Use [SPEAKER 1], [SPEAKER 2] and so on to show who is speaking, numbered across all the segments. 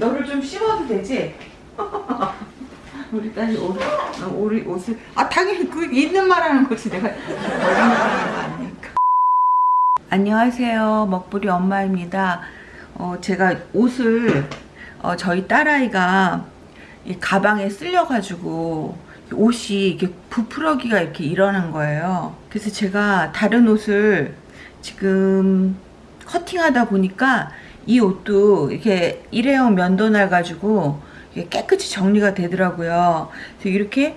[SPEAKER 1] 너를 좀 씹어도 되지? 우리 딸이 옷, 어, 우리 옷을 아 당연히 그 있는 말하는 거지. 내가 안녕하세요. 먹부리 엄마입니다. 어, 제가 옷을 어, 저희 딸아이가 이 가방에 쓸려 가지고 옷이 이렇게 부풀어기가 이렇게 일어난 거예요. 그래서 제가 다른 옷을 지금 커팅하다 보니까 이 옷도 이렇게 일회용 면도날 가지고 깨끗이 정리가 되더라고요. 그래서 이렇게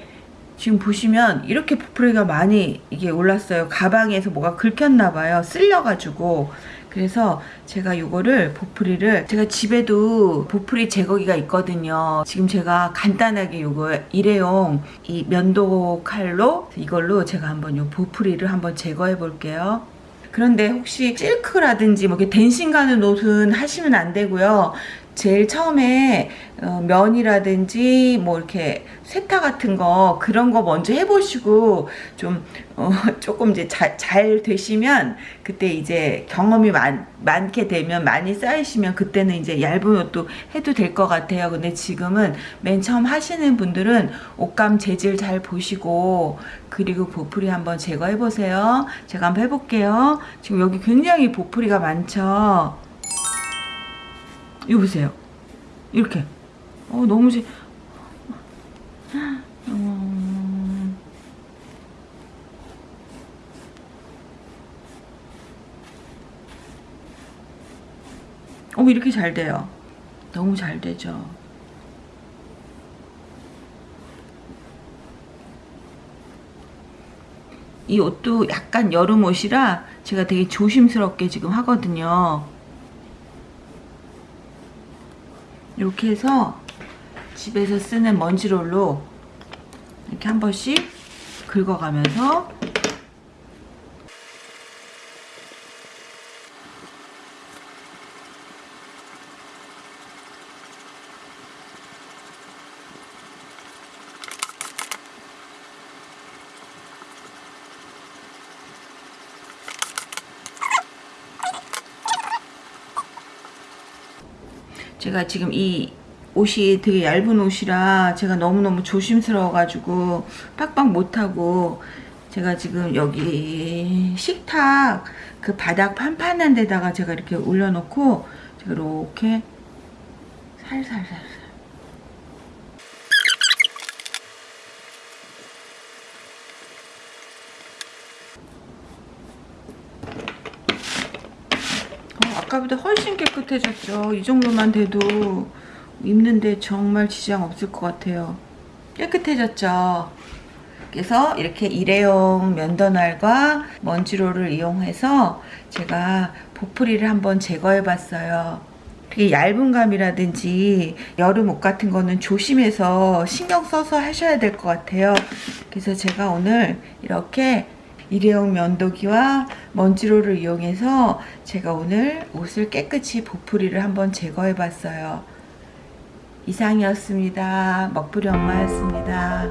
[SPEAKER 1] 지금 보시면 이렇게 부풀이가 많이 이게 올랐어요. 가방에서 뭐가 긁혔나 봐요. 쓸려가지고. 그래서 제가 이거를 보풀이를 제가 집에도 보풀이 제거기가 있거든요. 지금 제가 간단하게 이거 일회용 이 면도 칼로 이걸로 제가 한번 이 보풀이를 한번 제거해 볼게요. 그런데 혹시 실크라든지 뭐 이렇게 댄싱 가는 옷은 하시면 안 되고요. 제일 처음에 어, 면이라든지 뭐 이렇게 세타 같은 거 그런 거 먼저 해보시고 좀 어, 조금 이제 자, 잘 되시면 그때 이제 경험이 많, 많게 되면 많이 쌓이시면 그때는 이제 얇은 옷도 해도 될 것 같아요. 근데 지금은 맨 처음 하시는 분들은 옷감 재질 잘 보시고 그리고 보풀이 한번 제거해 보세요. 제가 한번 해볼게요. 지금 여기 굉장히 보풀이가 많죠. 이거 보세요. 이렇게. 어, 너무 지, 음... 어, 이렇게 잘 돼요. 너무 잘 되죠. 이 옷도 약간 여름 옷이라 제가 되게 조심스럽게 지금 하거든요. 이렇게 해서 집에서 쓰는 먼지롤로 이렇게 한 번씩 긁어가면서 제가 지금 이 옷이 되게 얇은 옷이라 제가 너무너무 조심스러워 가지고 빡빡 못하고 제가 지금 여기 식탁 그 바닥 판판한 데다가 제가 이렇게 올려놓고 이렇게 살살살살 어, 아까보다 훨씬 깨끗해졌죠 이 정도만 돼도 입는데 정말 지장 없을 것 같아요. 깨끗해졌죠? 그래서 이렇게 일회용 면도날과 먼지롤을 이용해서 제가 보풀이를 한번 제거해 봤어요. 되게 얇은 감이라든지 여름 옷 같은 거는 조심해서 신경 써서 하셔야 될 것 같아요. 그래서 제가 오늘 이렇게 일회용 면도기와 먼지롤을 이용해서 제가 오늘 옷을 깨끗이 보풀이를 한번 제거해 봤어요. 이상이었습니다. 먹부리 엄마였습니다.